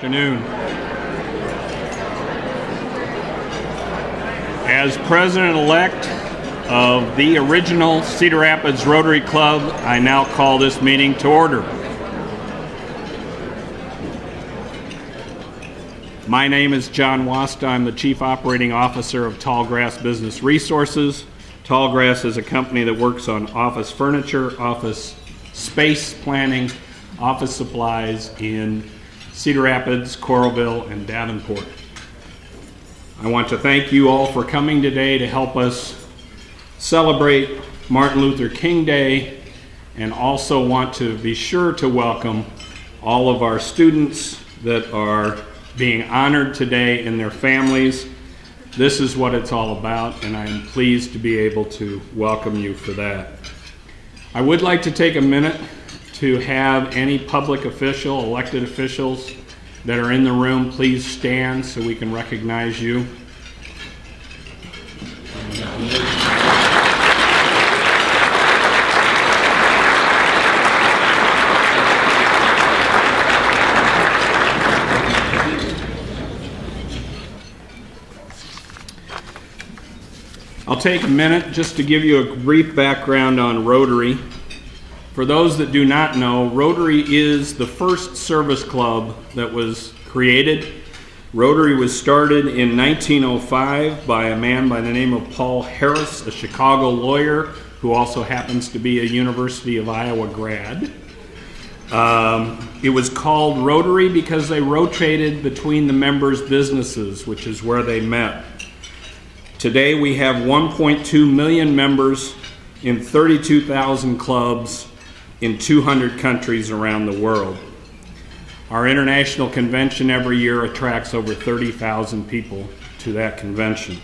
afternoon. As president-elect of the original Cedar Rapids Rotary Club, I now call this meeting to order. My name is John Wasta. I'm the Chief Operating Officer of Tallgrass Business Resources. Tallgrass is a company that works on office furniture, office space planning, office supplies in Cedar Rapids, Coralville, and Davenport. I want to thank you all for coming today to help us celebrate Martin Luther King Day and also want to be sure to welcome all of our students that are being honored today and their families. This is what it's all about, and I'm pleased to be able to welcome you for that. I would like to take a minute to have any public official, elected officials that are in the room, please stand so we can recognize you. I'll take a minute just to give you a brief background on Rotary. For those that do not know, Rotary is the first service club that was created. Rotary was started in 1905 by a man by the name of Paul Harris, a Chicago lawyer who also happens to be a University of Iowa grad. Um, it was called Rotary because they rotated between the members' businesses, which is where they met. Today we have 1.2 million members in 32,000 clubs in 200 countries around the world. Our international convention every year attracts over 30,000 people to that convention.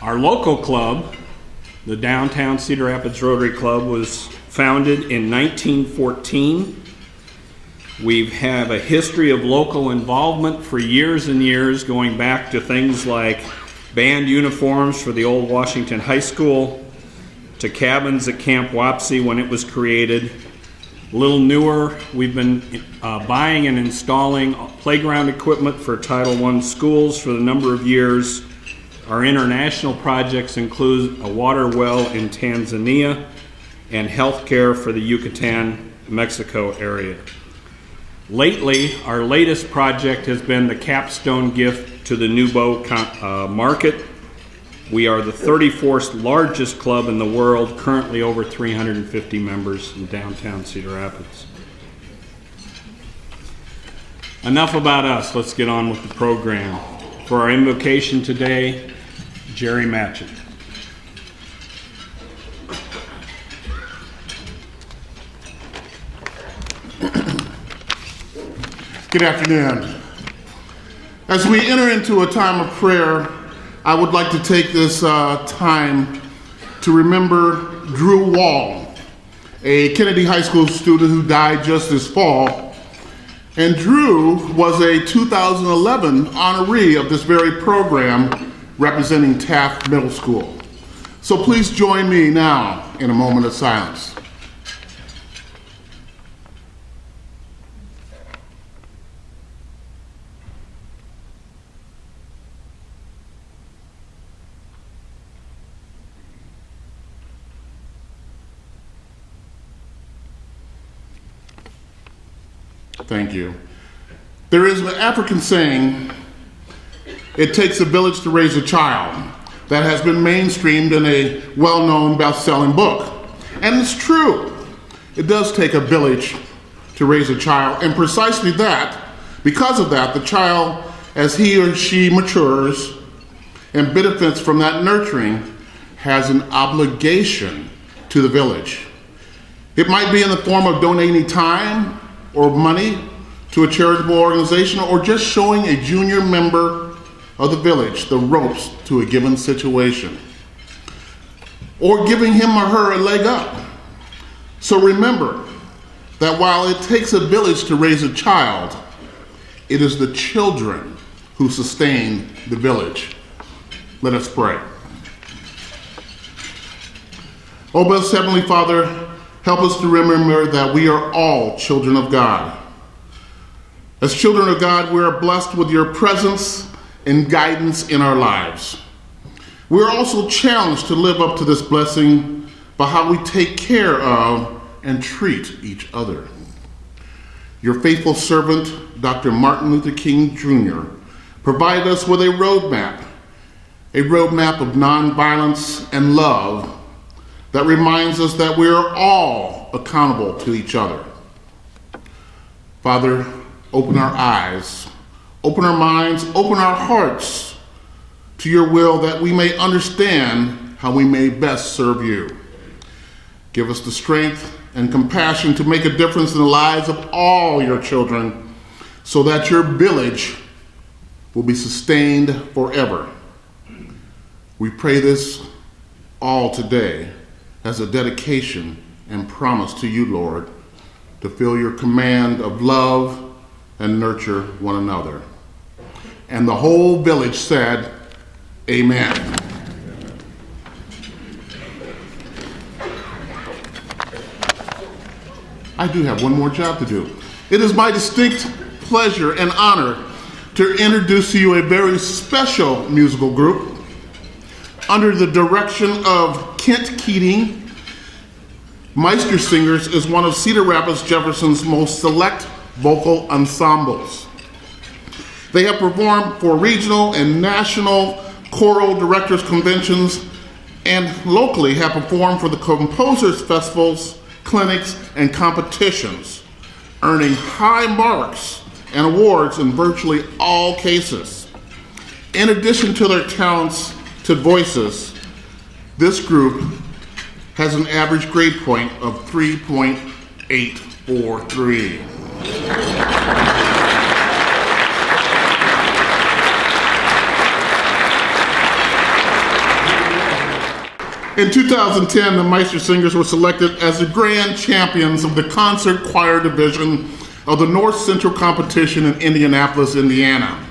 Our local club, the Downtown Cedar Rapids Rotary Club, was founded in 1914. We have a history of local involvement for years and years, going back to things like band uniforms for the old Washington High School, to cabins at Camp Wapsie when it was created. A little newer, we've been uh, buying and installing playground equipment for Title I schools for the number of years. Our international projects include a water well in Tanzania and healthcare for the Yucatan, Mexico area. Lately, our latest project has been the capstone gift to the NewBo uh, market. We are the 34th largest club in the world, currently over 350 members in downtown Cedar Rapids. Enough about us. Let's get on with the program. For our invocation today, Jerry Matchett. Good afternoon. As we enter into a time of prayer, I would like to take this uh, time to remember Drew Wall, a Kennedy High School student who died just this fall. And Drew was a 2011 honoree of this very program representing Taft Middle School. So please join me now in a moment of silence. Thank you. There is an African saying, it takes a village to raise a child, that has been mainstreamed in a well-known best-selling book. And it's true. It does take a village to raise a child, and precisely that, because of that, the child, as he or she matures and benefits from that nurturing, has an obligation to the village. It might be in the form of donating time or money to a charitable organization or just showing a junior member of the village the ropes to a given situation or giving him or her a leg up. So remember that while it takes a village to raise a child, it is the children who sustain the village. Let us pray. Oh, blessed Heavenly Father, Help us to remember that we are all children of God. As children of God, we are blessed with your presence and guidance in our lives. We are also challenged to live up to this blessing by how we take care of and treat each other. Your faithful servant, Dr. Martin Luther King Jr., provided us with a roadmap, a roadmap of nonviolence and love that reminds us that we are all accountable to each other. Father, open our eyes, open our minds, open our hearts to your will that we may understand how we may best serve you. Give us the strength and compassion to make a difference in the lives of all your children so that your village will be sustained forever. We pray this all today as a dedication and promise to you, Lord, to feel your command of love and nurture one another. And the whole village said, Amen. I do have one more job to do. It is my distinct pleasure and honor to introduce to you a very special musical group under the direction of Kent Keating. Meister Singers is one of Cedar Rapids Jefferson's most select vocal ensembles. They have performed for regional and national choral directors conventions and locally have performed for the composers festivals, clinics, and competitions, earning high marks and awards in virtually all cases. In addition to their talents to voices, this group has an average grade point of 3.843. In 2010, the Meister Singers were selected as the grand champions of the concert choir division of the North Central competition in Indianapolis, Indiana.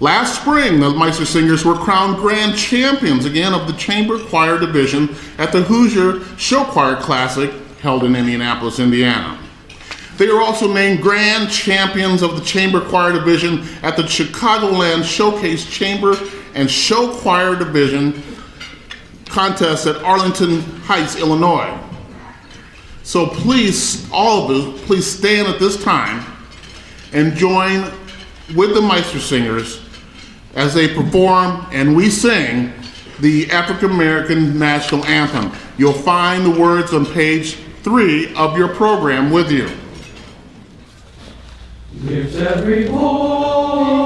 Last spring, the Meister Singers were crowned grand champions again of the chamber choir division at the Hoosier Show Choir Classic held in Indianapolis, Indiana. They were also named grand champions of the chamber choir division at the Chicagoland Showcase Chamber and Show Choir Division contest at Arlington Heights, Illinois. So please, all of us, please stand at this time and join with the Meister Singers as they perform and we sing the African American National Anthem. You'll find the words on page three of your program with you. Lift every voice.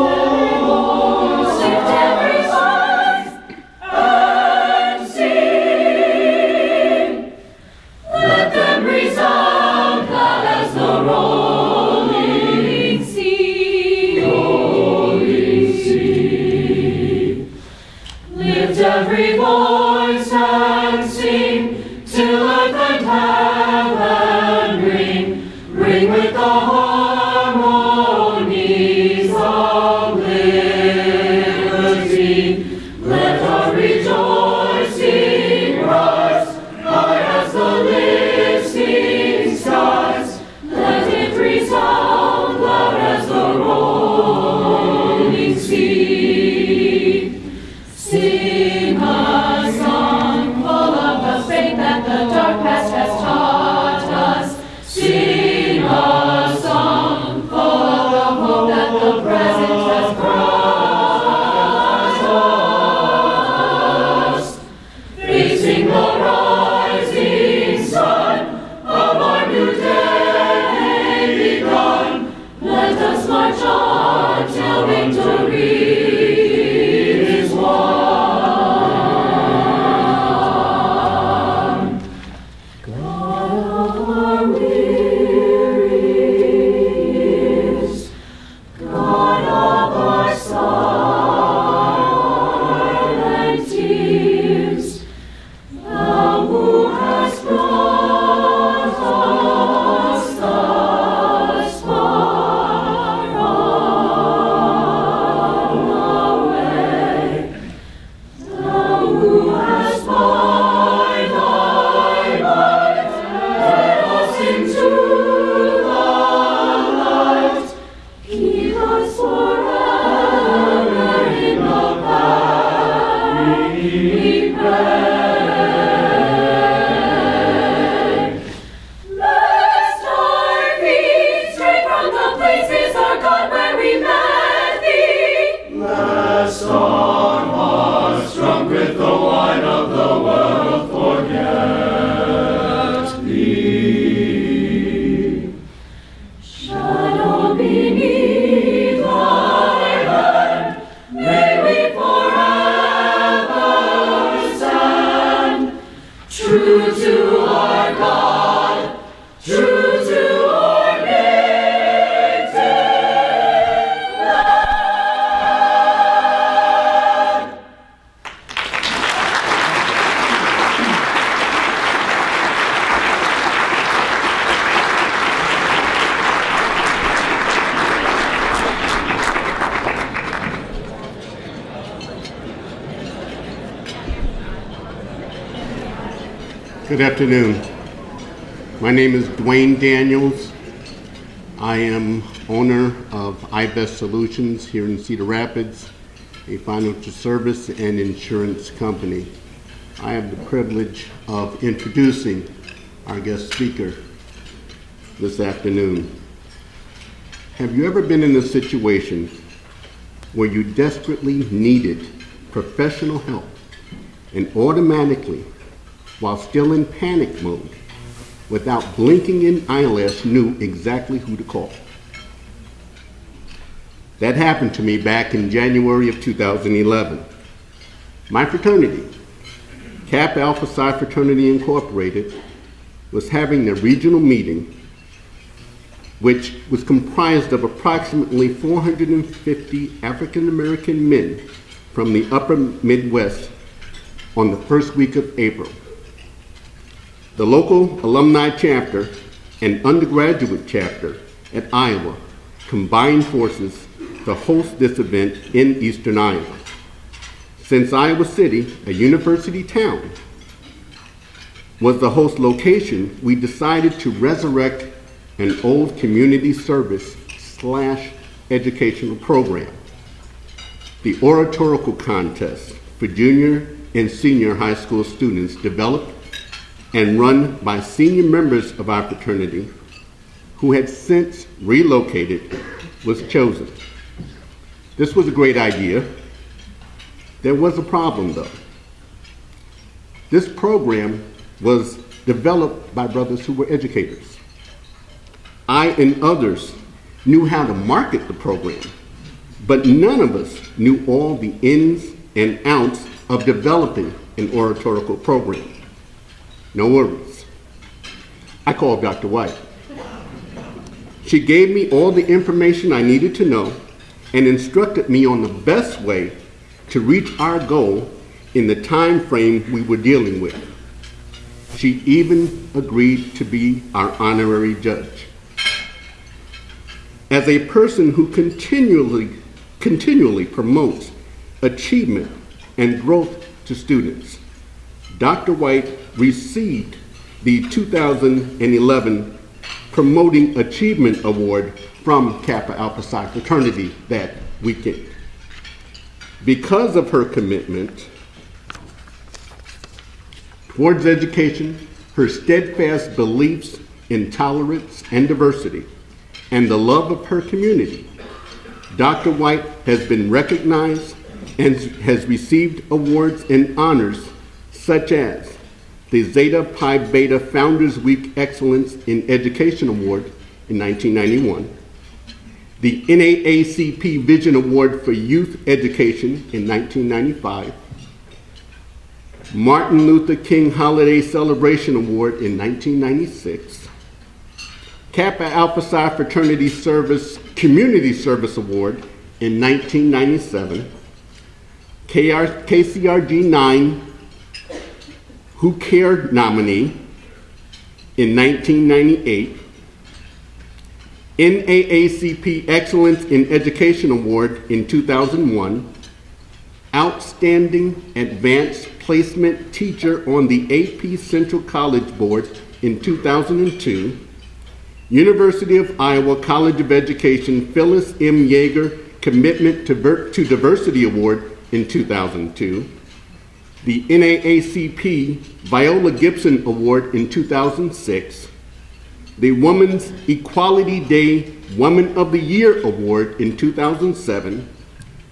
Afternoon. My name is Dwayne Daniels. I am owner of iBest Solutions here in Cedar Rapids, a financial service and insurance company. I have the privilege of introducing our guest speaker this afternoon. Have you ever been in a situation where you desperately needed professional help and automatically, while still in panic mode, without blinking an eyelash, knew exactly who to call? That happened to me back in January of 2011. My fraternity, Kappa Alpha Psi Fraternity Incorporated, was having a regional meeting which was comprised of approximately 450 African American men from the upper Midwest on the first week of April. The local alumni chapter and undergraduate chapter at Iowa combined forces to host this event in eastern Iowa. Since Iowa City, a university town, was the host location, we decided to resurrect an old community service slash educational program. The oratorical contest for junior and senior high school students developed and run by senior members of our fraternity who had since relocated was chosen. This was a great idea. There was a problem though. This program was developed by brothers who were educators. I and others knew how to market the program, but none of us knew all the ins and outs of developing an oratorical program. No worries. I called Dr. White. She gave me all the information I needed to know and instructed me on the best way to reach our goal in the time frame we were dealing with. She even agreed to be our honorary judge. As a person who continually, continually promotes achievement and growth to students, Dr. White received the 2011 Promoting Achievement Award from Kappa Alpha Psi fraternity that weekend. Because of her commitment towards education, her steadfast beliefs in tolerance and diversity, and the love of her community, Dr. White has been recognized and has received awards and honors such as the Zeta Phi Beta Founders Week Excellence in Education Award in 1991, the NAACP Vision Award for Youth Education in 1995, Martin Luther King Holiday Celebration Award in 1996, Kappa Alpha Psi Fraternity Service Community Service Award in 1997, KR, KCRG 9 Who Cared nominee in 1998, NAACP Excellence in Education Award in 2001, Outstanding Advanced Placement Teacher on the AP Central College Board in 2002, University of Iowa College of Education Phyllis M. Yeager Commitment to, Ver- to Diversity Award in 2002, the NAACP Viola Gibson Award in 2006, the Women's Equality Day Woman of the Year Award in 2007,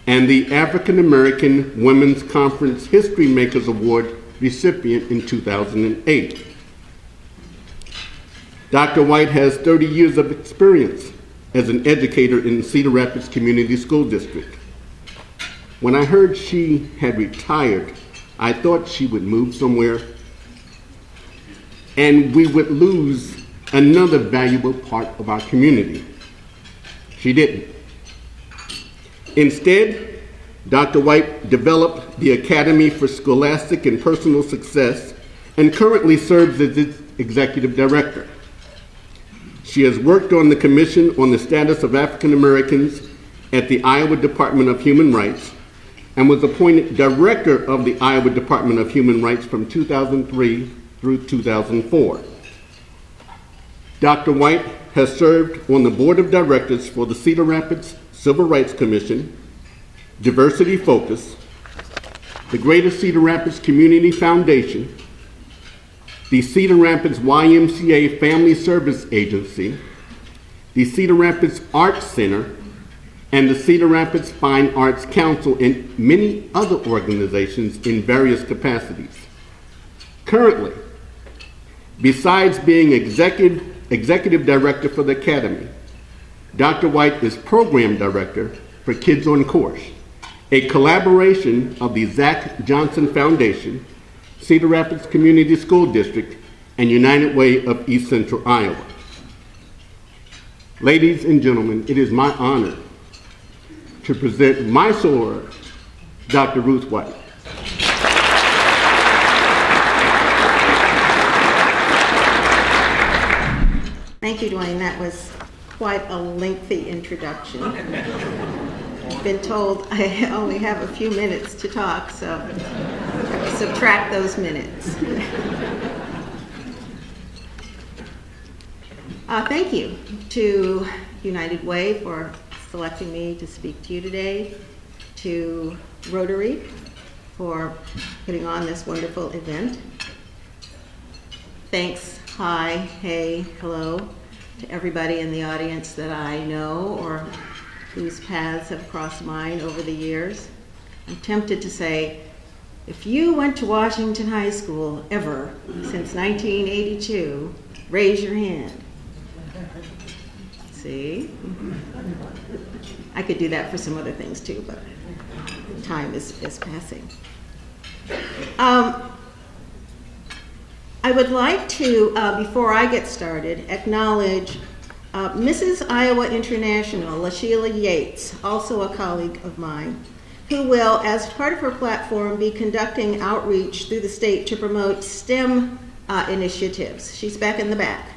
and the African American Women's Conference History Makers Award recipient in 2008. Dr. White has 30 years of experience as an educator in the Cedar Rapids Community School District. When I heard she had retired, I thought she would move somewhere and we would lose another valuable part of our community. She didn't. Instead, Dr. White developed the Academy for Scholastic and Personal Success and currently serves as its executive director. She has worked on the Commission on the Status of African Americans at the Iowa Department of Human Rights and was appointed director of the Iowa Department of Human Rights from 2003 through 2004. Dr. White has served on the board of directors for the Cedar Rapids Civil Rights Commission, Diversity Focus, the Greater Cedar Rapids Community Foundation, the Cedar Rapids YMCA Family Service Agency, the Cedar Rapids Arts Center, and the Cedar Rapids Fine Arts Council, and many other organizations in various capacities. Currently, besides being executive, executive director for the Academy, Dr. White is program director for Kids on Course, a collaboration of the Zach Johnson Foundation, Cedar Rapids Community School District, and United Way of East Central Iowa. Ladies and gentlemen, it is my honor to present my sword, Dr. Ruth White. Thank you, Dwayne. That was quite a lengthy introduction. I've been told I only have a few minutes to talk, so subtract those minutes. Uh, thank you to United Way for selecting me to speak to you today, to Rotary for putting on this wonderful event. Thanks, hi, hey, hello to everybody in the audience that I know or whose paths have crossed mine over the years. I'm tempted to say, if you went to Washington High School ever since 1982, raise your hand. See? I could do that for some other things too, but time is, is passing. Um, I would like to, uh, before I get started, acknowledge uh, Mrs. Iowa International, LaSheila Yates, also a colleague of mine, who will, as part of her platform, be conducting outreach through the state to promote STEM uh, initiatives. She's back in the back.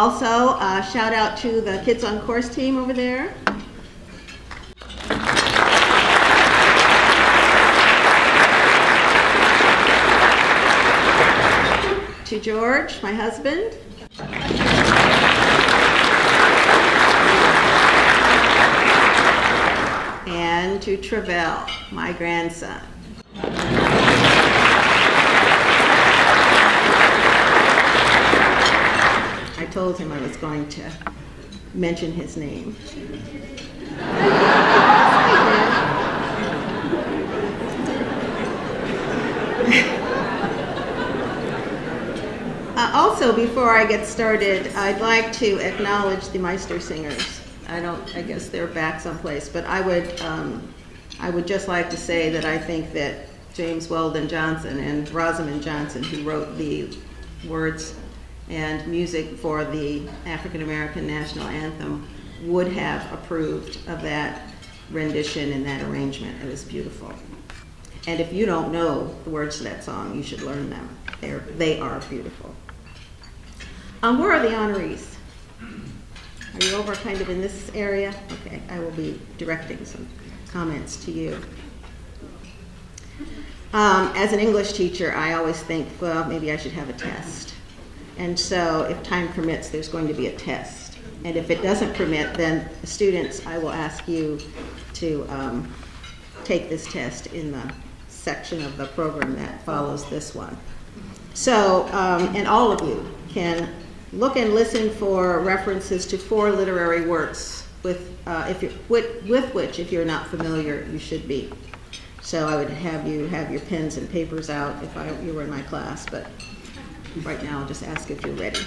Also, uh, shout out to the Kids on Course team over there. To George, my husband. And to Travell, my grandson. Told him I was going to mention his name. Uh, also, before I get started, I'd like to acknowledge the Meister Singers. I don't, I guess they're back someplace, but I would, um, I would just like to say that I think that James Weldon Johnson and Rosamond Johnson, who wrote the words and music for the African American National Anthem, would have approved of that rendition and that arrangement. It was beautiful. And if you don't know the words to that song, you should learn them. They're, they are beautiful. Um, where are the honorees? Are you over kind of in this area? Okay, I will be directing some comments to you. Um, as an English teacher, I always think, well, maybe I should have a test. And so, if time permits, there's going to be a test. And if it doesn't permit, then students, I will ask you to um, take this test in the section of the program that follows this one. So, um, and all of you can look and listen for references to four literary works with, uh, if you're, with, with which, if you're not familiar, you should be. So I would have you have your pens and papers out if I, you were in my class, but right now I'll just ask if you're ready.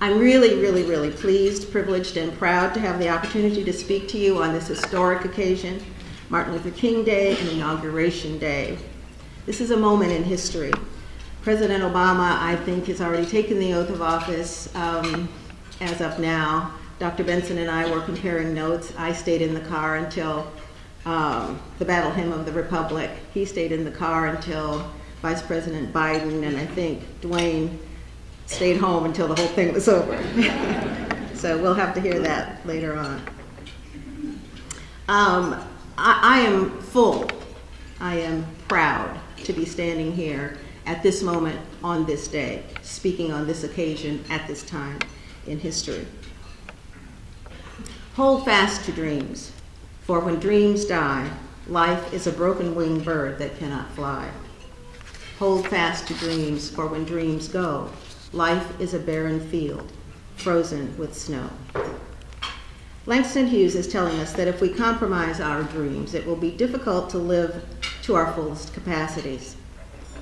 I'm really, really, really pleased, privileged, and proud to have the opportunity to speak to you on this historic occasion, Martin Luther King Day and Inauguration Day. This is a moment in history. President Obama, I think, has already taken the oath of office um, as of now. Dr. Benson and I were comparing notes. I stayed in the car until um, the Battle Hymn of the Republic. He stayed in the car until Vice President Biden, and I think Dwayne stayed home until the whole thing was over. so we'll have to hear that later on. Um, I, I am full, I am proud to be standing here at this moment on this day, speaking on this occasion at this time in history. Hold fast to dreams, for when dreams die, life is a broken winged bird that cannot fly. Hold fast to dreams, for when dreams go, life is a barren field, frozen with snow. Langston Hughes is telling us that if we compromise our dreams, it will be difficult to live to our fullest capacities.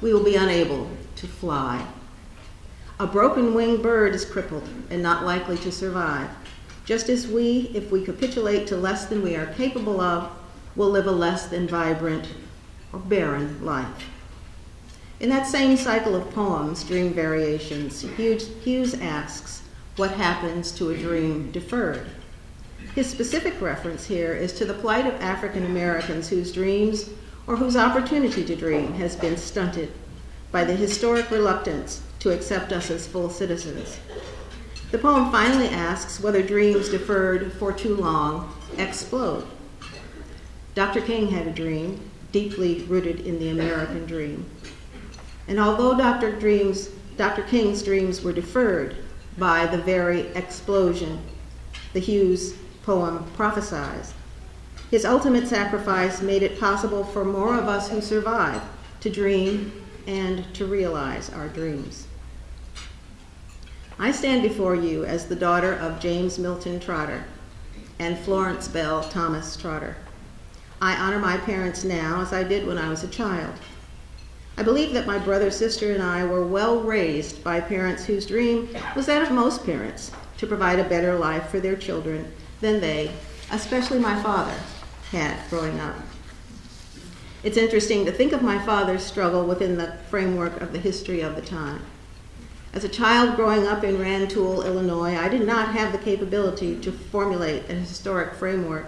We will be unable to fly. A broken winged bird is crippled and not likely to survive, just as we, if we capitulate to less than we are capable of, will live a less than vibrant or barren life. In that same cycle of poems, Dream Variations, Hughes, asks, What happens to a dream deferred? His specific reference here is to the plight of African Americans whose dreams or whose opportunity to dream has been stunted by the historic reluctance to accept us as full citizens. The poem finally asks whether dreams deferred for too long explode. Dr. King had a dream, deeply rooted in the American dream. And although Dr. Dreams, Dr. King's dreams were deferred by the very explosion the Hughes poem prophesies, his ultimate sacrifice made it possible for more of us who survive to dream and to realize our dreams. I stand before you as the daughter of James Milton Trotter and Florence Bell Thomas Trotter. I honor my parents now as I did when I was a child. I believe that my brother, sister, and I were well raised by parents whose dream was that of most parents to provide a better life for their children than they, especially my father, had growing up. It's interesting to think of my father's struggle within the framework of the history of the time. As a child growing up in Rantoul, Illinois, I did not have the capability to formulate a historic framework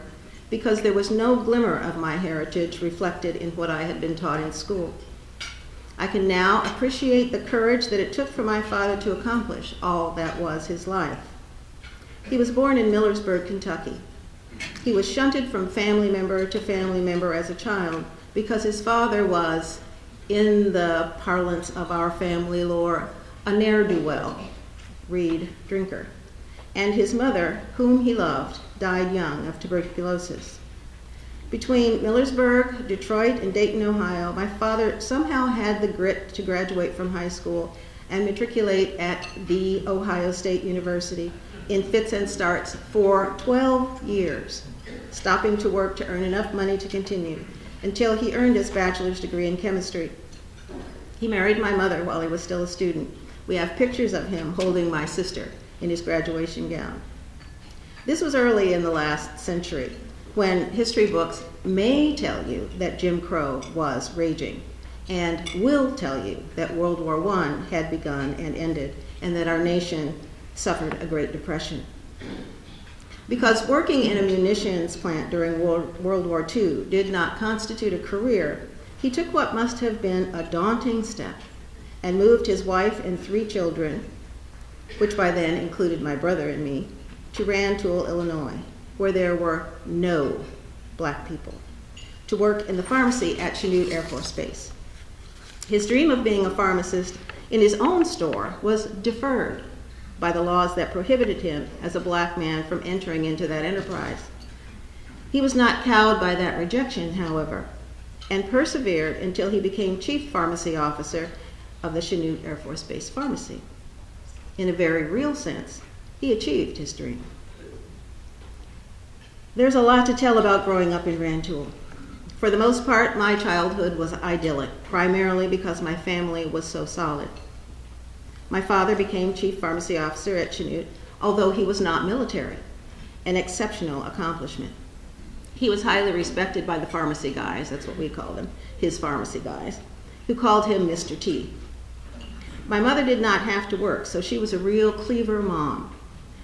because there was no glimmer of my heritage reflected in what I had been taught in school. I can now appreciate the courage that it took for my father to accomplish all that was his life. He was born in Millersburg, Kentucky. He was shunted from family member to family member as a child because his father was, in the parlance of our family lore, a ne'er do well, read drinker. And his mother, whom he loved, died young of tuberculosis. Between Millersburg, Detroit, and Dayton, Ohio, my father somehow had the grit to graduate from high school and matriculate at the Ohio State University in fits and starts for 12 years, stopping to work to earn enough money to continue until he earned his bachelor's degree in chemistry. He married my mother while he was still a student. We have pictures of him holding my sister in his graduation gown. This was early in the last century when history books may tell you that Jim Crow was raging and will tell you that World War I had begun and ended and that our nation suffered a Great Depression. Because working in a munitions plant during World War II did not constitute a career, he took what must have been a daunting step and moved his wife and three children, which by then included my brother and me, to Rantoul, Illinois, where there were no black people, to work in the pharmacy at Chanute Air Force Base. His dream of being a pharmacist in his own store was deferred by the laws that prohibited him as a black man from entering into that enterprise. He was not cowed by that rejection, however, and persevered until he became chief pharmacy officer of the Chanute Air Force Base Pharmacy. In a very real sense, he achieved his dream. There's a lot to tell about growing up in Rantoul. For the most part, my childhood was idyllic, primarily because my family was so solid. My father became chief pharmacy officer at Chanute, although he was not military, an exceptional accomplishment. He was highly respected by the pharmacy guys, that's what we call them, his pharmacy guys, who called him Mr. T. My mother did not have to work, so she was a real Cleaver mom.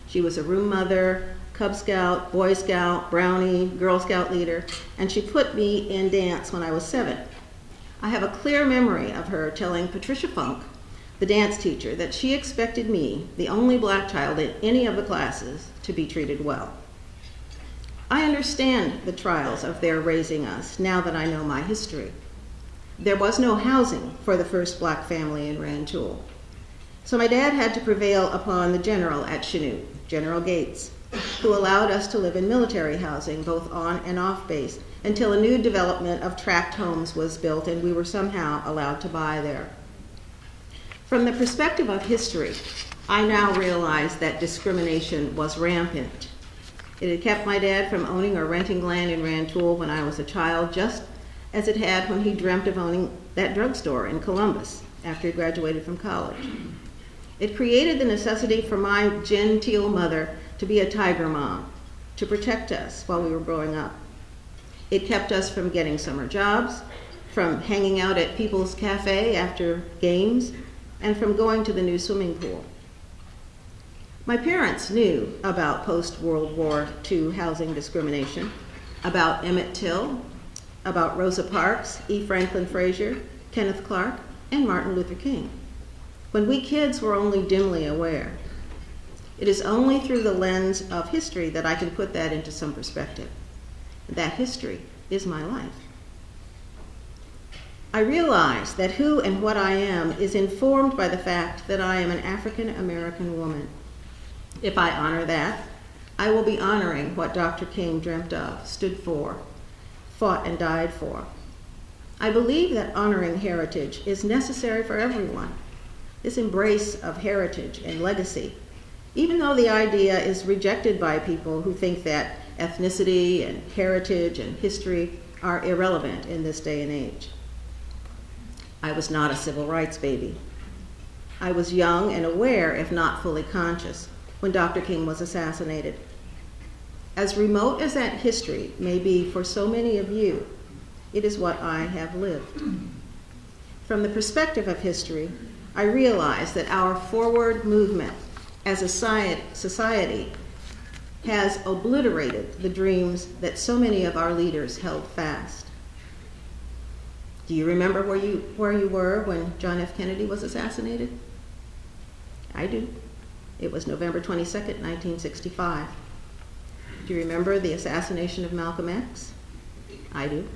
She was a room mother, Cub Scout, Boy Scout, Brownie, Girl Scout leader, and she put me in dance when I was seven. I have a clear memory of her telling Patricia Funk the dance teacher, that she expected me, the only black child in any of the classes, to be treated well. I understand the trials of their raising us now that I know my history. There was no housing for the first black family in Rantoul. So my dad had to prevail upon the general at Chanute, General Gates, who allowed us to live in military housing, both on and off base, until a new development of tract homes was built and we were somehow allowed to buy there. From the perspective of history, I now realize that discrimination was rampant. It had kept my dad from owning or renting land in Rantoul when I was a child, just as it had when he dreamt of owning that drugstore in Columbus after he graduated from college. It created the necessity for my genteel mother to be a tiger mom, to protect us while we were growing up. It kept us from getting summer jobs, from hanging out at People's Cafe after games, and from going to the new swimming pool. My parents knew about post World War II housing discrimination, about Emmett Till, about Rosa Parks, E. Franklin Frazier, Kenneth Clark, and Martin Luther King, when we kids were only dimly aware. It is only through the lens of history that I can put that into some perspective. That history is my life. I realize that who and what I am is informed by the fact that I am an African American woman. If I honor that, I will be honoring what Dr. King dreamt of, stood for, fought and died for. I believe that honoring heritage is necessary for everyone. This embrace of heritage and legacy, even though the idea is rejected by people who think that ethnicity and heritage and history are irrelevant in this day and age. I was not a civil rights baby. I was young and aware, if not fully conscious, when Dr. King was assassinated. As remote as that history may be for so many of you, it is what I have lived. From the perspective of history, I realize that our forward movement as a society has obliterated the dreams that so many of our leaders held fast. Do you remember where you, where you were when John F. Kennedy was assassinated? I do. It was November 22nd, 1965. Do you remember the assassination of Malcolm X? I do.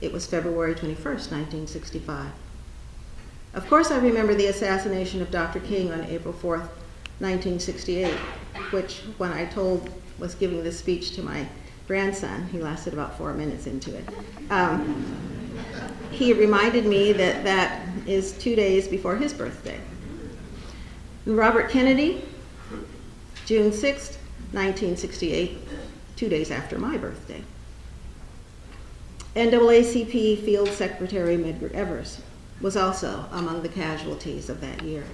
It was February 21st, 1965. Of course, I remember the assassination of Dr. King on April 4th, 1968, which, when I told, was giving this speech to my grandson, he lasted about four minutes into it. Um, he reminded me that that is two days before his birthday. Robert Kennedy, June 6, 1968, two days after my birthday. NAACP Field Secretary Medgar Evers was also among the casualties of that year.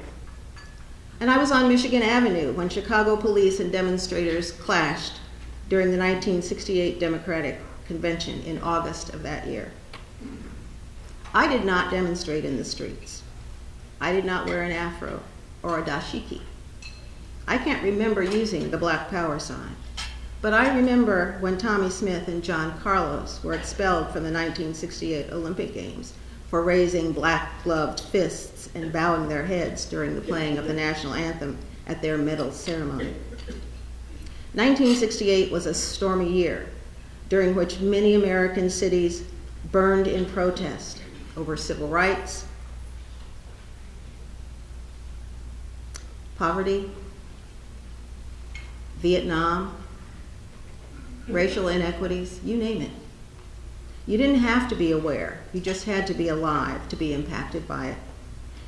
And I was on Michigan Avenue when Chicago police and demonstrators clashed during the 1968 Democratic Convention in August of that year. I did not demonstrate in the streets. I did not wear an afro or a dashiki. I can't remember using the Black Power sign, but I remember when Tommie Smith and John Carlos were expelled from the 1968 Olympic Games for raising black gloved fists and bowing their heads during the playing of the national anthem at their medal ceremony. 1968 was a stormy year during which many American cities burned in protest over civil rights, poverty, Vietnam, racial inequities, you name it. You didn't have to be aware, you just had to be alive to be impacted by it.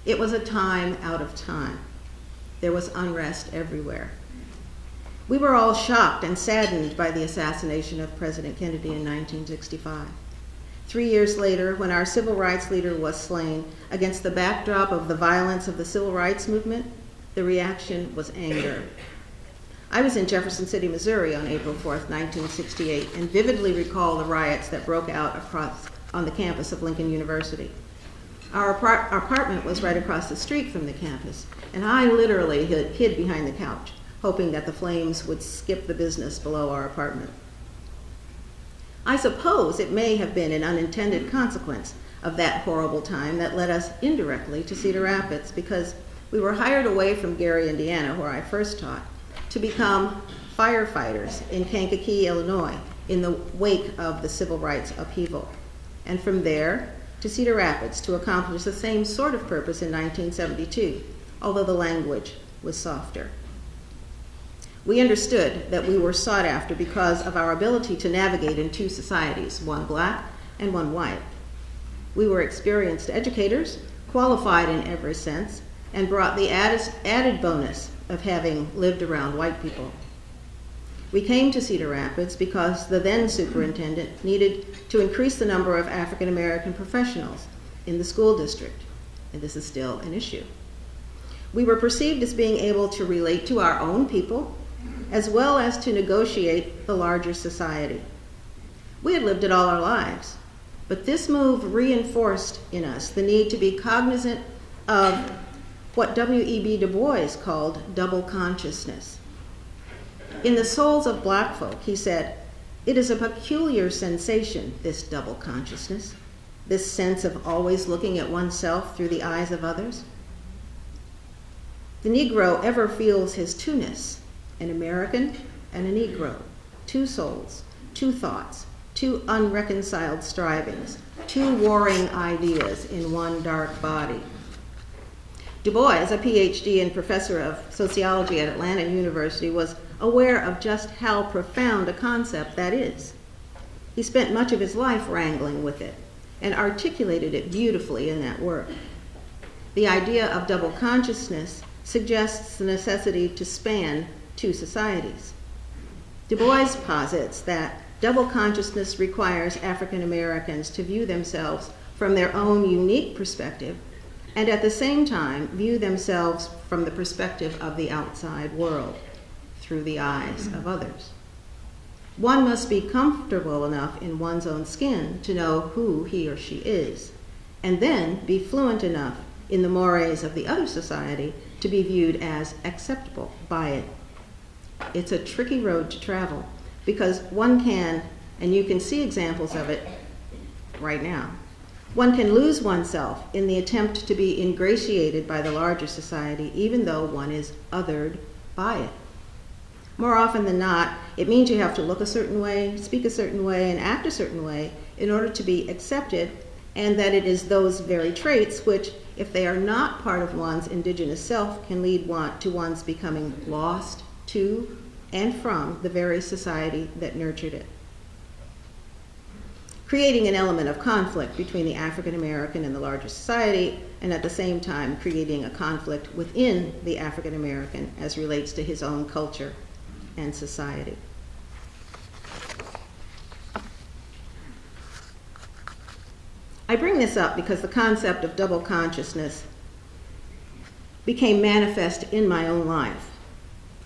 It was a time out of time. There was unrest everywhere. We were all shocked and saddened by the assassination of President Kennedy in 1965. Three years later, when our civil rights leader was slain, against the backdrop of the violence of the civil rights movement, the reaction was anger. I was in Jefferson City, Missouri on April 4th, 1968, and vividly recall the riots that broke out across on the campus of Lincoln University. Our, apart- our apartment was right across the street from the campus, and I literally hid, hid behind the couch, hoping that the flames would skip the business below our apartment. I suppose it may have been an unintended consequence of that horrible time that led us indirectly to Cedar Rapids because we were hired away from Gary, Indiana, where I first taught, to become firefighters in Kankakee, Illinois, in the wake of the civil rights upheaval. And from there to Cedar Rapids to accomplish the same sort of purpose in 1972, although the language was softer. We understood that we were sought after because of our ability to navigate in two societies, one black and one white. We were experienced educators, qualified in every sense, and brought the added, bonus of having lived around white people. We came to Cedar Rapids because the then superintendent needed to increase the number of African American professionals in the school district, and this is still an issue. We were perceived as being able to relate to our own people as well as to negotiate the larger society. We had lived it all our lives, but this move reinforced in us the need to be cognizant of what W.E.B. Du Bois called double consciousness. In The Souls of Black Folk, he said, It is a peculiar sensation, this double consciousness, this sense of always looking at oneself through the eyes of others. The Negro ever feels his two-ness, an American and a Negro, two souls, two thoughts, two unreconciled strivings, two warring ideas in one dark body. Du Bois, a PhD and professor of sociology at Atlanta University, was aware of just how profound a concept that is. He spent much of his life wrangling with it and articulated it beautifully in that work. The idea of double consciousness suggests the necessity to span two societies. Du Bois posits that double consciousness requires African Americans to view themselves from their own unique perspective and at the same time view themselves from the perspective of the outside world through the eyes of others. One must be comfortable enough in one's own skin to know who he or she is, and then be fluent enough in the mores of the other society to be viewed as acceptable by it it's a tricky road to travel because one can, and you can see examples of it right now, one can lose oneself in the attempt to be ingratiated by the larger society, even though one is othered by it. More often than not, it means you have to look a certain way, speak a certain way, and act a certain way in order to be accepted, and that it is those very traits which, if they are not part of one's indigenous self, can lead one to one's becoming lost to and from the very society that nurtured it. Creating an element of conflict between the African American and the larger society, and at the same time creating a conflict within the African American as relates to his own culture and society. I bring this up because the concept of double consciousness became manifest in my own life.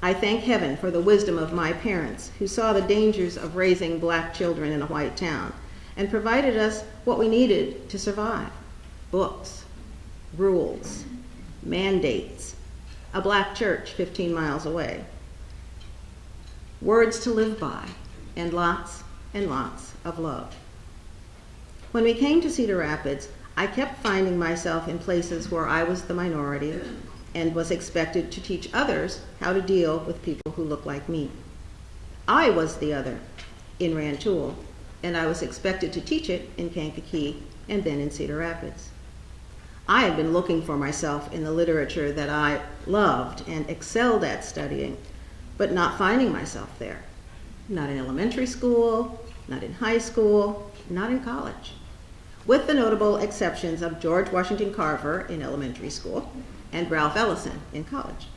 I thank heaven for the wisdom of my parents who saw the dangers of raising black children in a white town and provided us what we needed to survive books, rules, mandates, a black church 15 miles away, words to live by, and lots and lots of love. When we came to Cedar Rapids, I kept finding myself in places where I was the minority and was expected to teach others how to deal with people who look like me. I was the other in Rantoul, and I was expected to teach it in Kankakee and then in Cedar Rapids. I had been looking for myself in the literature that I loved and excelled at studying, but not finding myself there. Not in elementary school, not in high school, not in college. With the notable exceptions of George Washington Carver in elementary school and Ralph Ellison in college.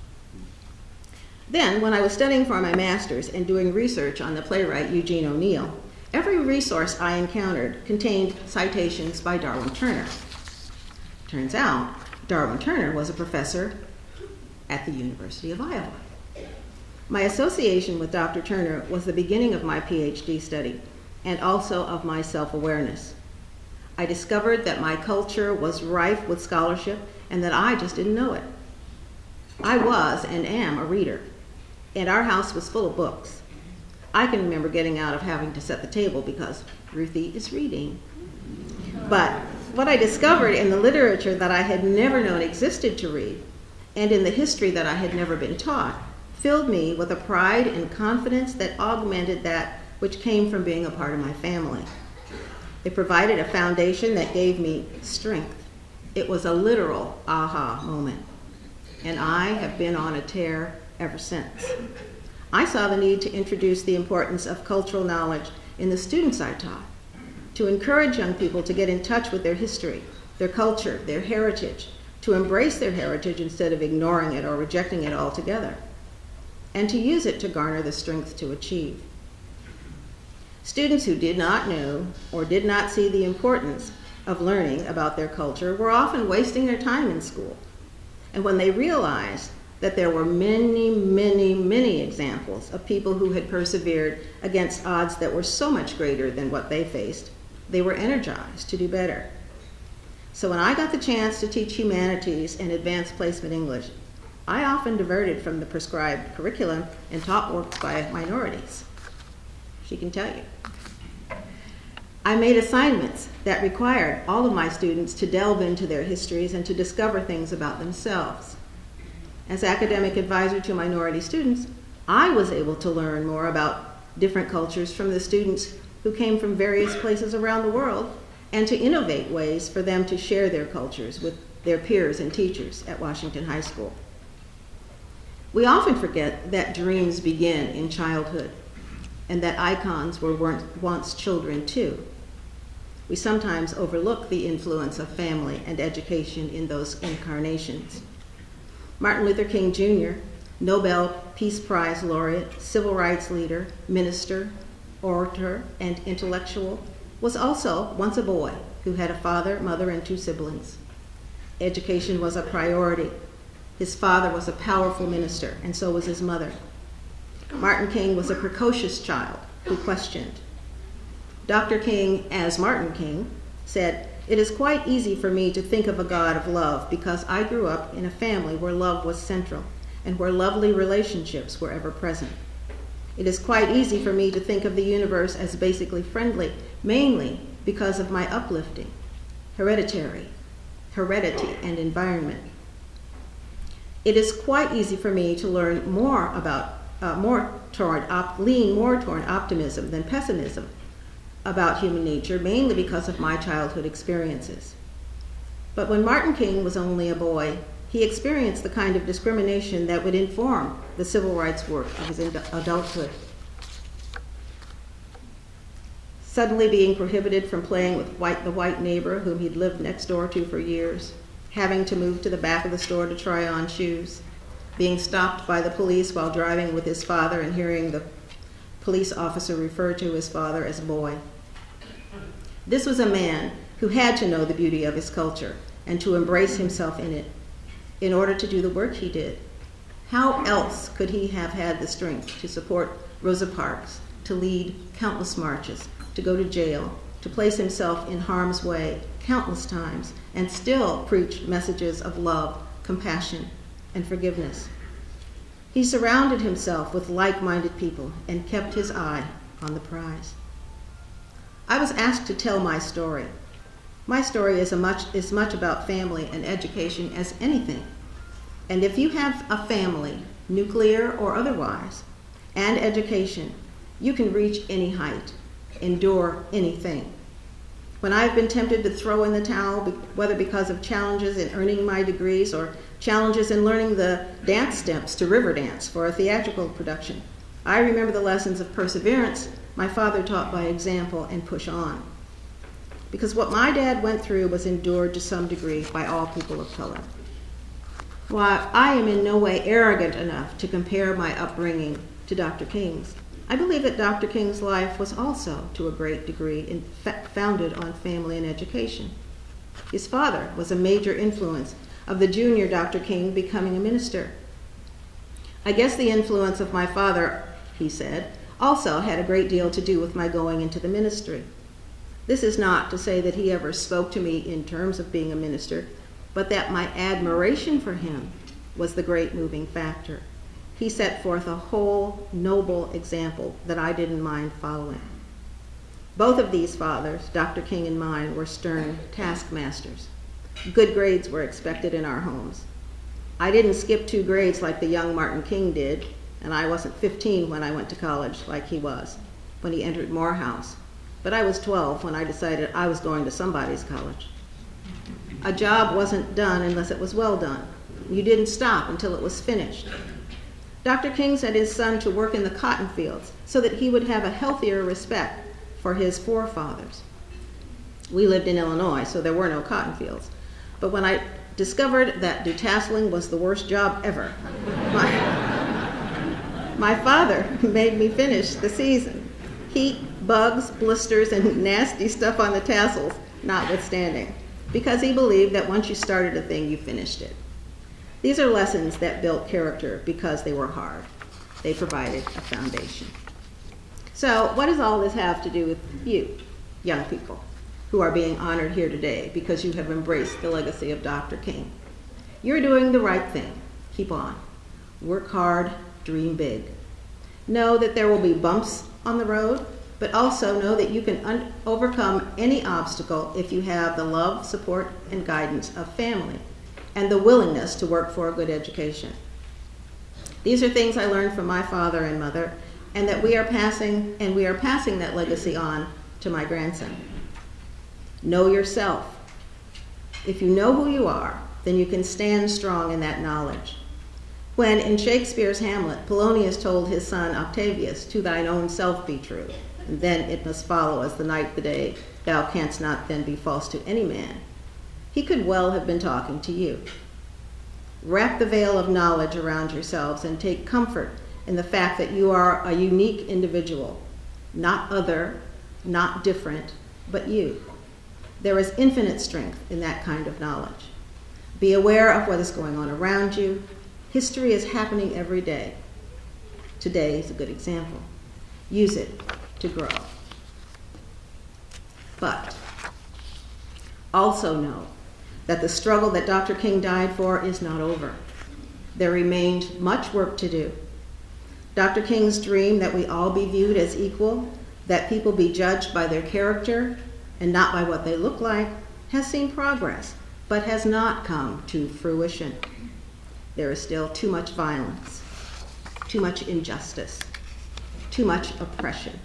Then, when I was studying for my master's and doing research on the playwright Eugene O'Neill, every resource I encountered contained citations by Darwin Turner. Turns out, Darwin Turner was a professor at the University of Iowa. My association with Dr. Turner was the beginning of my PhD study and also of my self awareness. I discovered that my culture was rife with scholarship and that I just didn't know it. I was and am a reader, and our house was full of books. I can remember getting out of having to set the table because Ruthie is reading. But what I discovered in the literature that I had never known existed to read, and in the history that I had never been taught filled me with a pride and confidence that augmented that which came from being a part of my family. It provided a foundation that gave me strength. It was a literal aha moment. And I have been on a tear ever since. I saw the need to introduce the importance of cultural knowledge in the students I taught, to encourage young people to get in touch with their history, their culture, their heritage, to embrace their heritage instead of ignoring it or rejecting it altogether, and to use it to garner the strength to achieve. Students who did not know or did not see the importance of learning about their culture were often wasting their time in school. And when they realized that there were many, many, many examples of people who had persevered against odds that were so much greater than what they faced, they were energized to do better. So when I got the chance to teach humanities and advanced placement English, I often diverted from the prescribed curriculum and taught works by minorities. She can tell you. I made assignments that required all of my students to delve into their histories and to discover things about themselves. As academic advisor to minority students, I was able to learn more about different cultures from the students who came from various places around the world and to innovate ways for them to share their cultures with their peers and teachers at Washington High School. We often forget that dreams begin in childhood and that icons were once children too. We sometimes overlook the influence of family and education in those incarnations. Martin Luther King Jr., Nobel Peace Prize laureate, civil rights leader, minister, orator, and intellectual, was also once a boy who had a father, mother, and two siblings. Education was a priority. His father was a powerful minister, and so was his mother. Martin King was a precocious child who questioned. Dr. King, as Martin King, said, It is quite easy for me to think of a God of love because I grew up in a family where love was central and where lovely relationships were ever present. It is quite easy for me to think of the universe as basically friendly, mainly because of my uplifting, hereditary, heredity, and environment. It is quite easy for me to learn more about uh, more toward op- lean more toward optimism than pessimism about human nature, mainly because of my childhood experiences. But when Martin King was only a boy, he experienced the kind of discrimination that would inform the civil rights work of his adulthood. Suddenly being prohibited from playing with white, the white neighbor whom he'd lived next door to for years, having to move to the back of the store to try on shoes, being stopped by the police while driving with his father and hearing the police officer refer to his father as boy. This was a man who had to know the beauty of his culture and to embrace himself in it in order to do the work he did. How else could he have had the strength to support Rosa Parks, to lead countless marches, to go to jail, to place himself in harm's way countless times, and still preach messages of love, compassion, and forgiveness. He surrounded himself with like minded people and kept his eye on the prize. I was asked to tell my story. My story is, much, is much about family and education as anything. And if you have a family, nuclear or otherwise, and education, you can reach any height, endure anything. When I've been tempted to throw in the towel, whether because of challenges in earning my degrees or challenges in learning the dance steps to Riverdance for a theatrical production. I remember the lessons of perseverance my father taught by example and push on. Because what my dad went through was endured to some degree by all people of color. While I am in no way arrogant enough to compare my upbringing to Dr. King's, I believe that Dr. King's life was also, to a great degree, founded on family and education. His father was a major influence of the junior Dr. King becoming a minister. I guess the influence of my father, he said, also had a great deal to do with my going into the ministry. This is not to say that he ever spoke to me in terms of being a minister, but that my admiration for him was the great moving factor. He set forth a whole noble example that I didn't mind following. Both of these fathers, Dr. King and mine, were stern taskmasters. Good grades were expected in our homes. I didn't skip two grades like the young Martin King did, and I wasn't 15 when I went to college like he was when he entered Morehouse. But I was 12 when I decided I was going to somebody's college. A job wasn't done unless it was well done. You didn't stop until it was finished. Dr. King sent his son to work in the cotton fields so that he would have a healthier respect for his forefathers. We lived in Illinois, so there were no cotton fields. But when I discovered that detasseling was the worst job ever, my, my father made me finish the season. Heat, bugs, blisters, and nasty stuff on the tassels notwithstanding, because he believed that once you started a thing, you finished it. These are lessons that built character because they were hard. They provided a foundation. So, what does all this have to do with you, young people, who are being honored here today because you have embraced the legacy of Dr. King? You're doing the right thing. Keep on. Work hard, dream big. Know that there will be bumps on the road, but also know that you can overcome any obstacle if you have the love, support, and guidance of family and the willingness to work for a good education. These are things I learned from my father and mother, and that we are passing, and we are passing that legacy on to my grandson. Know yourself. If you know who you are, then you can stand strong in that knowledge. When in Shakespeare's Hamlet, Polonius told his son Octavius, To thine own self be true, and then it must follow as the night the day, thou canst not then be false to any man. He could well have been talking to you. Wrap the veil of knowledge around yourselves and take comfort in the fact that you are a unique individual, not other, not different, but you. There is infinite strength in that kind of knowledge. Be aware of what is going on around you. History is happening every day. Today is a good example. Use it to grow. But also know that the struggle that Dr. King died for is not over. There remained much work to do. Dr. King's dream that we all be viewed as equal, that people be judged by their character and not by what they look like, has seen progress, but has not come to fruition. There is still too much violence, too much injustice, too much oppression,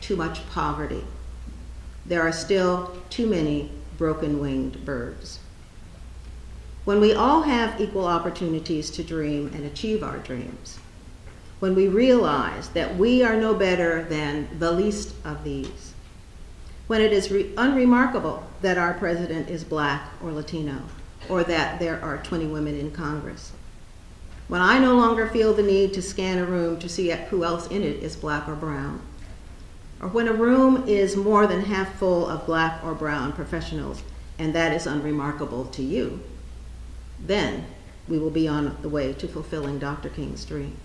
too much poverty. There are still too many broken winged birds. When we all have equal opportunities to dream and achieve our dreams, when we realize that we are no better than the least of these, when it is re- unremarkable that our president is black or Latino, or that there are 20 women in Congress, when I no longer feel the need to scan a room to see who else in it is black or brown, or when a room is more than half full of black or brown professionals, and that is unremarkable to you, then we will be on the way to fulfilling Dr. King's dream.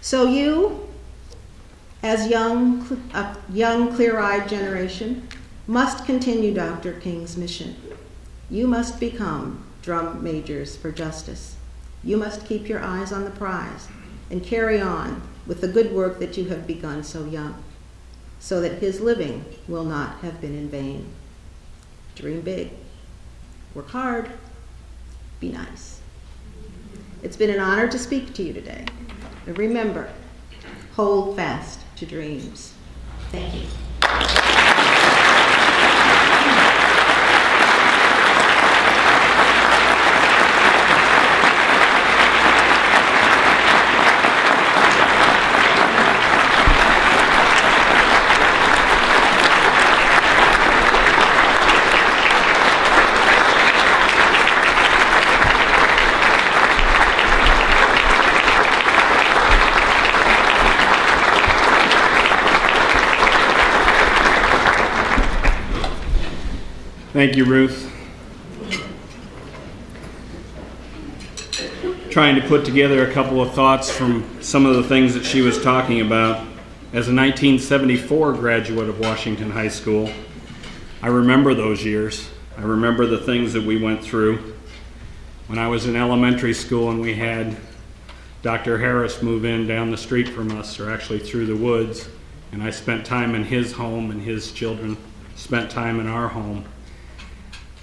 So you, as young, a young, clear-eyed generation, must continue Dr. King's mission. You must become drum majors for justice. You must keep your eyes on the prize and carry on with the good work that you have begun so young so that his living will not have been in vain. Dream big, work hard, be nice. It's been an honor to speak to you today. Remember, hold fast to dreams. Thank you. Thank you, Ruth. Trying to put together a couple of thoughts from some of the things that she was talking about. As a 1974 graduate of Washington High School, I remember those years. I remember the things that we went through. When I was in elementary school and we had Dr. Harris move in down the street from us, or actually through the woods, and I spent time in his home and his children spent time in our home.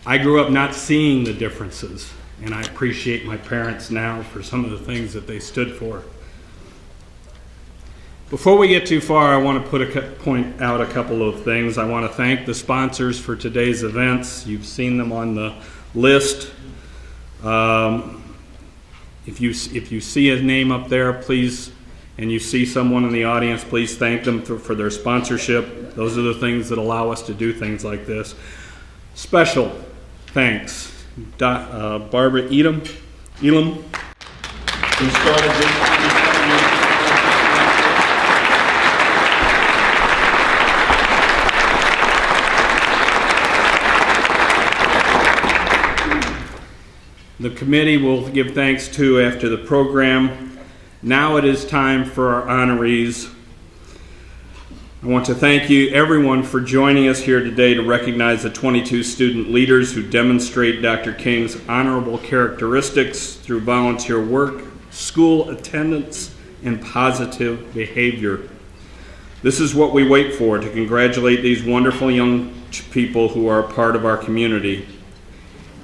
I grew up not seeing the differences and I appreciate my parents now for some of the things that they stood for. Before we get too far, I want to put a, point out a couple of things. I want to thank the sponsors for today's events. You've seen them on the list. Um, if you if you see a name up there, please, and you see someone in the audience, please thank them for, for their sponsorship. Those are the things that allow us to do things like this. Special thanks, Do, uh, Barbara Edom, Elam, who started this. The committee will give thanks to after the program. Now it is time for our honorees. I want to thank you, everyone, for joining us here today to recognize the 22 student leaders who demonstrate Dr. King's honorable characteristics through volunteer work, school attendance, and positive behavior. This is what we wait for to congratulate these wonderful young people who are a part of our community.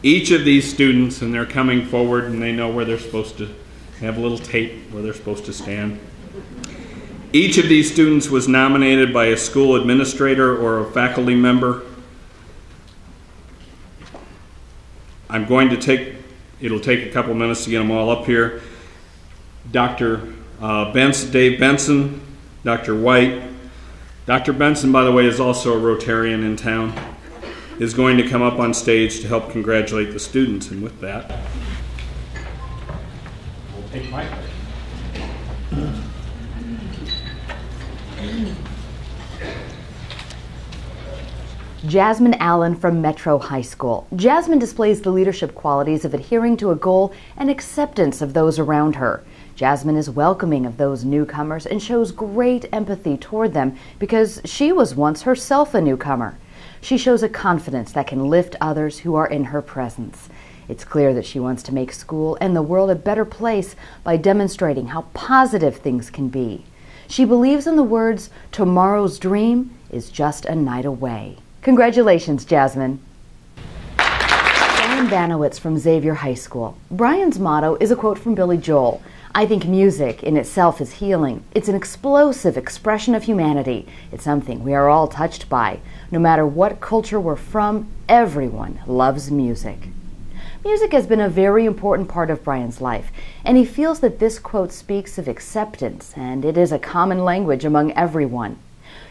Each of these students, and they're coming forward and they know where they're supposed to have a little tape where they're supposed to stand. Each of these students was nominated by a school administrator or a faculty member. I'm going to take, it'll take a couple minutes to get them all up here. Dr. Uh, Benson, Dave Benson, Dr. White. Dr. Benson, by the way, is also a Rotarian in town, is going to come up on stage to help congratulate the students. And with that, we'll take my Jasmine Allen from Metro High School. Jasmine displays the leadership qualities of adhering to a goal and acceptance of those around her. Jasmine is welcoming of those newcomers and shows great empathy toward them because she was once herself a newcomer. She shows a confidence that can lift others who are in her presence. It's clear that she wants to make school and the world a better place by demonstrating how positive things can be. She believes in the words, Tomorrow's dream is just a night away. Congratulations, Jasmine. Brian Banowitz from Xavier High School. Brian's motto is a quote from Billy Joel. I think music in itself is healing. It's an explosive expression of humanity. It's something we are all touched by. No matter what culture we're from, everyone loves music. Music has been a very important part of Brian's life, and he feels that this quote speaks of acceptance and it is a common language among everyone.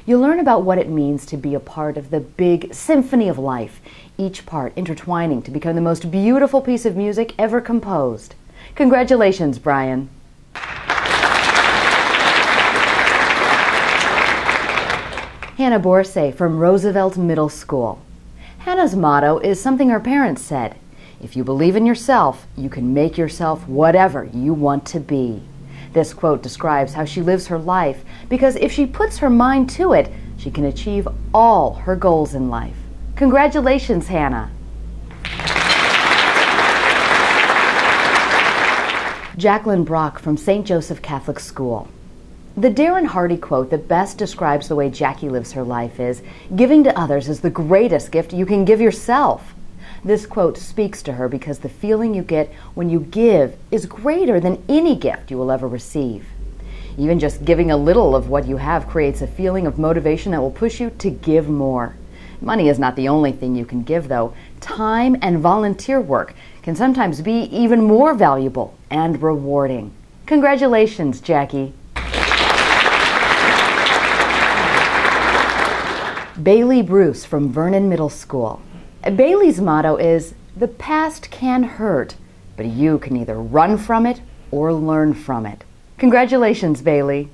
You'll learn about what it means to be a part of the big symphony of life, each part intertwining to become the most beautiful piece of music ever composed. Congratulations, Brian. Hannah Borsay from Roosevelt Middle School. Hannah's motto is something her parents said If you believe in yourself, you can make yourself whatever you want to be. This quote describes how she lives her life because if she puts her mind to it, she can achieve all her goals in life. Congratulations, Hannah. Jacqueline Brock from St. Joseph Catholic School. The Darren Hardy quote that best describes the way Jackie lives her life is Giving to others is the greatest gift you can give yourself. This quote speaks to her because the feeling you get when you give is greater than any gift you will ever receive. Even just giving a little of what you have creates a feeling of motivation that will push you to give more. Money is not the only thing you can give, though. Time and volunteer work can sometimes be even more valuable and rewarding. Congratulations, Jackie. Bailey Bruce from Vernon Middle School. Bailey's motto is The past can hurt, but you can either run from it or learn from it. Congratulations, Bailey.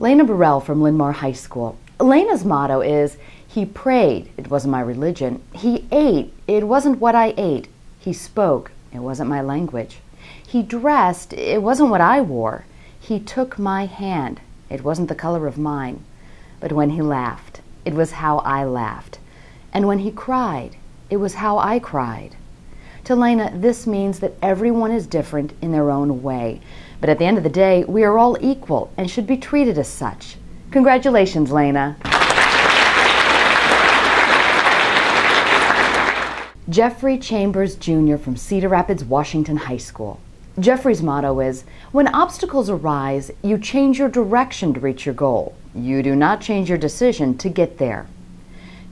Lena Burrell from Linn-Mar High School. Lena's motto is He prayed, it wasn't my religion. He ate, it wasn't what I ate. He spoke, it wasn't my language. He dressed, it wasn't what I wore. He took my hand. It wasn't the color of mine. But when he laughed, it was how I laughed. And when he cried, it was how I cried. To Lena, this means that everyone is different in their own way. But at the end of the day, we are all equal and should be treated as such. Congratulations, Lena. Jeffrey Chambers Jr. from Cedar Rapids, Washington High School. Jeffrey's motto is When obstacles arise, you change your direction to reach your goal. You do not change your decision to get there.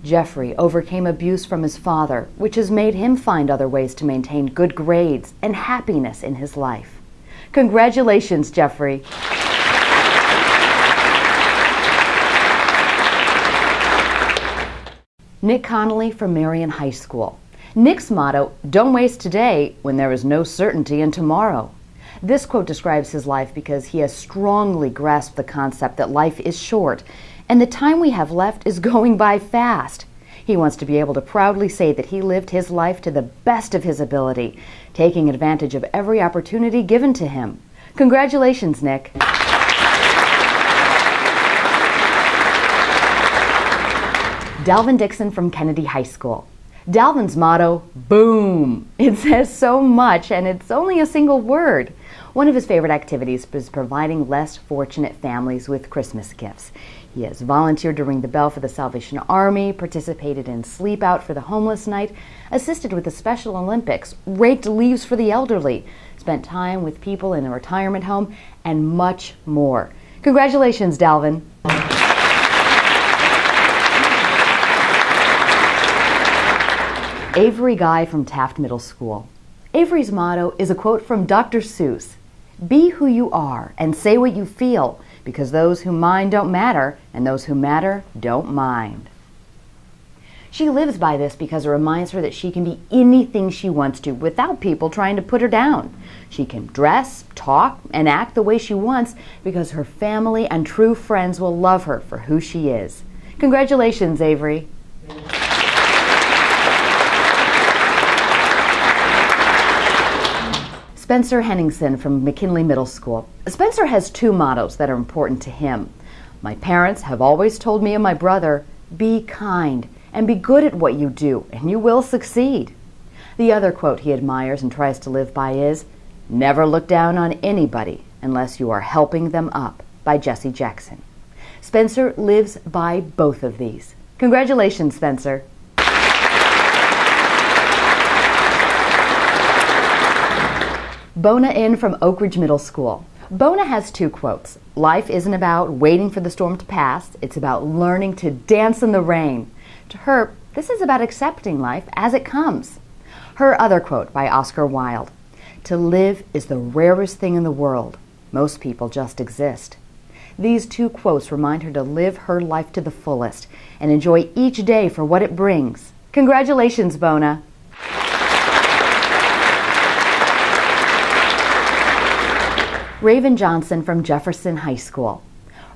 Jeffrey overcame abuse from his father, which has made him find other ways to maintain good grades and happiness in his life. Congratulations, Jeffrey. Nick Connolly from Marion High School. Nick's motto, don't waste today when there is no certainty in tomorrow. This quote describes his life because he has strongly grasped the concept that life is short and the time we have left is going by fast. He wants to be able to proudly say that he lived his life to the best of his ability, taking advantage of every opportunity given to him. Congratulations, Nick. Delvin Dixon from Kennedy High School. Dalvin's motto, boom. It says so much and it's only a single word. One of his favorite activities is providing less fortunate families with Christmas gifts. He has volunteered to ring the bell for the Salvation Army, participated in Sleep Out for the Homeless Night, assisted with the Special Olympics, raked leaves for the elderly, spent time with people in a retirement home, and much more. Congratulations, Dalvin. Avery Guy from Taft Middle School. Avery's motto is a quote from Dr. Seuss Be who you are and say what you feel, because those who mind don't matter, and those who matter don't mind. She lives by this because it reminds her that she can be anything she wants to without people trying to put her down. She can dress, talk, and act the way she wants because her family and true friends will love her for who she is. Congratulations, Avery. Spencer Henningsen from McKinley Middle School. Spencer has two mottos that are important to him. My parents have always told me and my brother, be kind and be good at what you do, and you will succeed. The other quote he admires and tries to live by is, Never look down on anybody unless you are helping them up, by Jesse Jackson. Spencer lives by both of these. Congratulations, Spencer. Bona in from Oak Ridge Middle School. Bona has two quotes. Life isn't about waiting for the storm to pass, it's about learning to dance in the rain. To her, this is about accepting life as it comes. Her other quote by Oscar Wilde To live is the rarest thing in the world. Most people just exist. These two quotes remind her to live her life to the fullest and enjoy each day for what it brings. Congratulations, Bona. Raven Johnson from Jefferson High School.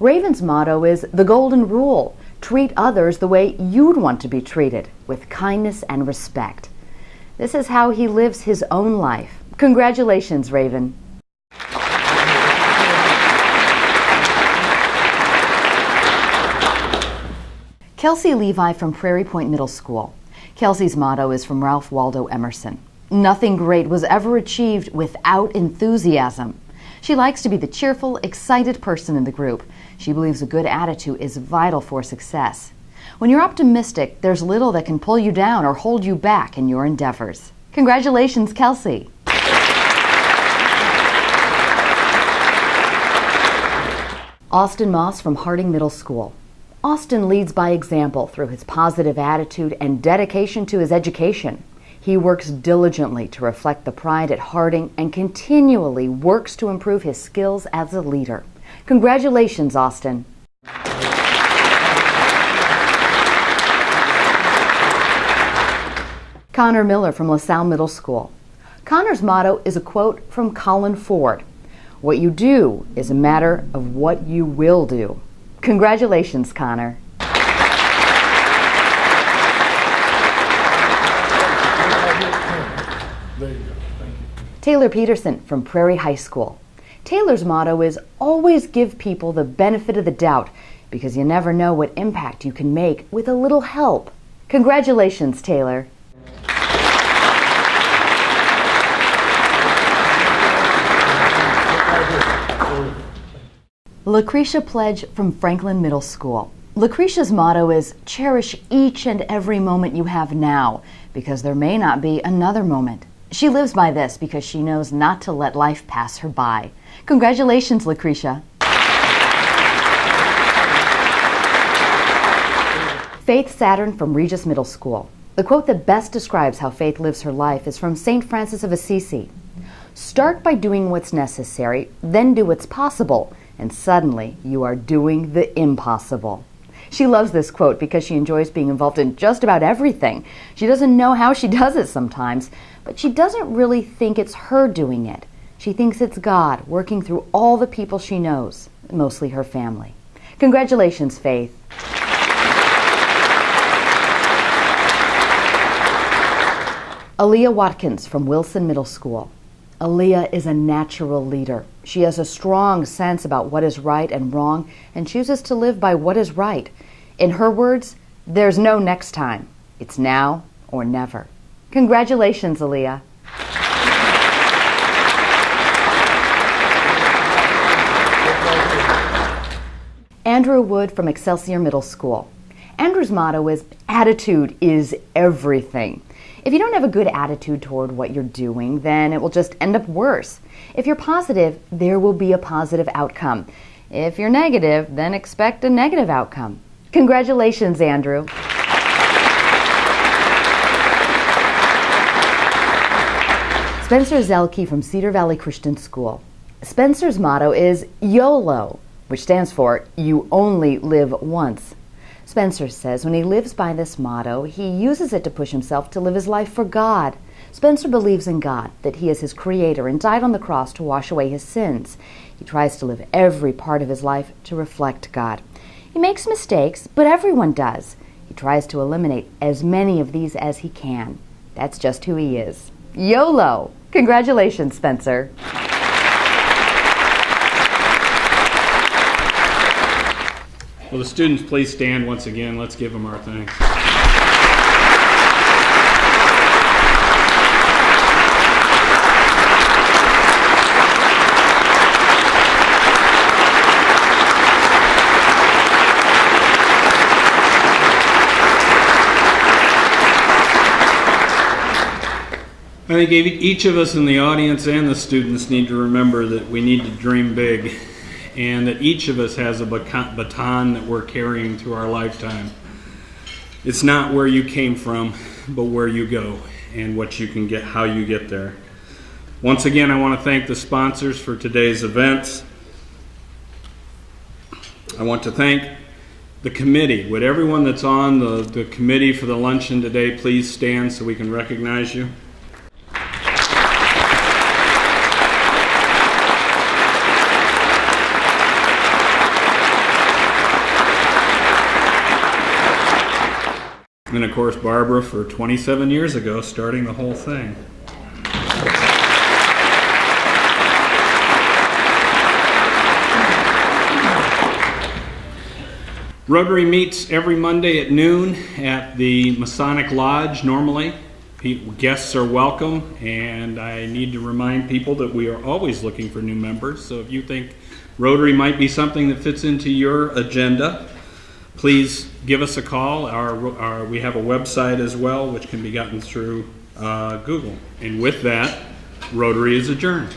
Raven's motto is the golden rule treat others the way you'd want to be treated, with kindness and respect. This is how he lives his own life. Congratulations, Raven. Kelsey Levi from Prairie Point Middle School. Kelsey's motto is from Ralph Waldo Emerson Nothing great was ever achieved without enthusiasm. She likes to be the cheerful, excited person in the group. She believes a good attitude is vital for success. When you're optimistic, there's little that can pull you down or hold you back in your endeavors. Congratulations, Kelsey. Austin Moss from Harding Middle School. Austin leads by example through his positive attitude and dedication to his education. He works diligently to reflect the pride at Harding and continually works to improve his skills as a leader. Congratulations, Austin. Connor Miller from LaSalle Middle School. Connor's motto is a quote from Colin Ford What you do is a matter of what you will do. Congratulations, Connor. Taylor Peterson from Prairie High School. Taylor's motto is always give people the benefit of the doubt because you never know what impact you can make with a little help. Congratulations, Taylor. Lucretia Pledge from Franklin Middle School. Lucretia's motto is cherish each and every moment you have now because there may not be another moment. She lives by this because she knows not to let life pass her by. Congratulations, Lucretia. Faith Saturn from Regis Middle School. The quote that best describes how Faith lives her life is from St. Francis of Assisi. Start by doing what's necessary, then do what's possible, and suddenly you are doing the impossible. She loves this quote because she enjoys being involved in just about everything. She doesn't know how she does it sometimes, but she doesn't really think it's her doing it. She thinks it's God working through all the people she knows, mostly her family. Congratulations, Faith. Aaliyah Watkins from Wilson Middle School. Aaliyah is a natural leader. She has a strong sense about what is right and wrong and chooses to live by what is right. In her words, there's no next time. It's now or never. Congratulations, Aaliyah. Andrew Wood from Excelsior Middle School. Andrew's motto is attitude is everything. If you don't have a good attitude toward what you're doing, then it will just end up worse. If you're positive, there will be a positive outcome. If you're negative, then expect a negative outcome. Congratulations, Andrew. Spencer Zelke from Cedar Valley Christian School. Spencer's motto is YOLO, which stands for You Only Live Once. Spencer says when he lives by this motto, he uses it to push himself to live his life for God. Spencer believes in God, that he is his creator and died on the cross to wash away his sins. He tries to live every part of his life to reflect God. He makes mistakes, but everyone does. He tries to eliminate as many of these as he can. That's just who he is. YOLO! Congratulations, Spencer. Will the students please stand once again? Let's give them our thanks. I think each of us in the audience and the students need to remember that we need to dream big and that each of us has a baton that we're carrying through our lifetime. It's not where you came from, but where you go and what you can get, how you get there. Once again, I want to thank the sponsors for today's events. I want to thank the committee. Would everyone that's on the, the committee for the luncheon today please stand so we can recognize you? And of course, Barbara for 27 years ago, starting the whole thing. Rotary meets every Monday at noon at the Masonic Lodge normally. Guests are welcome, and I need to remind people that we are always looking for new members. So if you think Rotary might be something that fits into your agenda, please give us a call. Our, our, we have a website as well, which can be gotten through uh, Google. And with that, Rotary is adjourned.